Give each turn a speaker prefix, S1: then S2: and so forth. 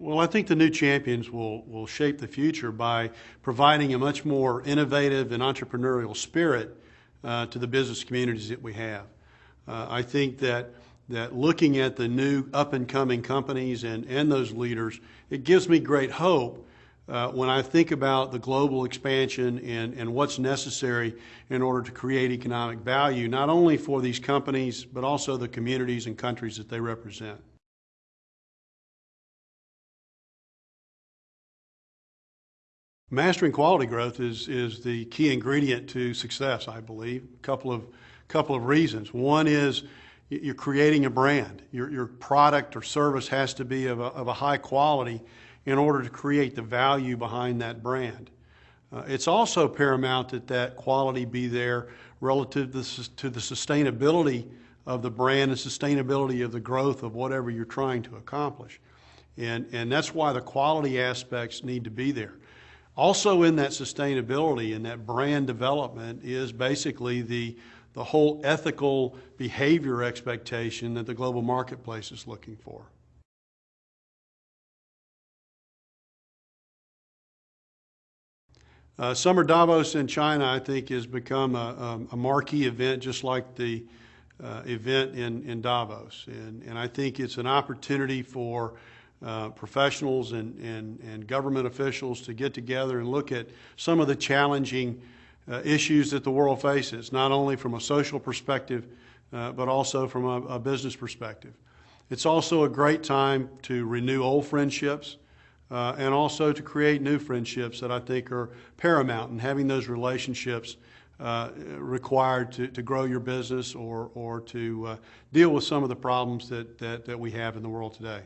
S1: Well, I think the new champions will, will shape the future by providing a much more innovative and entrepreneurial spirit uh, to the business communities that we have. Uh, I think that, that looking at the new up and coming companies and, and those leaders, it gives me great hope uh, when I think about the global expansion and, and what's necessary in order to create economic value, not only for these companies, but also the communities and countries that they represent. Mastering quality growth is, is the key ingredient to success, I believe. A couple of, couple of reasons. One is you're creating a brand. Your, your product or service has to be of a, of a high quality in order to create the value behind that brand. Uh, it's also paramount that that quality be there relative to the, to the sustainability of the brand and sustainability of the growth of whatever you're trying to accomplish. And, and that's why the quality aspects need to be there. Also in that sustainability and that brand development is basically the, the whole ethical behavior expectation that the global marketplace is looking for. Uh, Summer Davos in China, I think, has become a, a, marquee event, just like the uh, event in, in Davos. And, and I think it's an opportunity for uh, professionals and, and, and government officials to get together and look at some of the challenging uh, issues that the world faces, not only from a social perspective, uh, but also from a, a, business perspective. It's also a great time to renew old friendships uh, and also to create new friendships that I think are paramount in having those relationships uh, required to, to grow your business or, or to uh, deal with some of the problems that, that, that we have in the world today.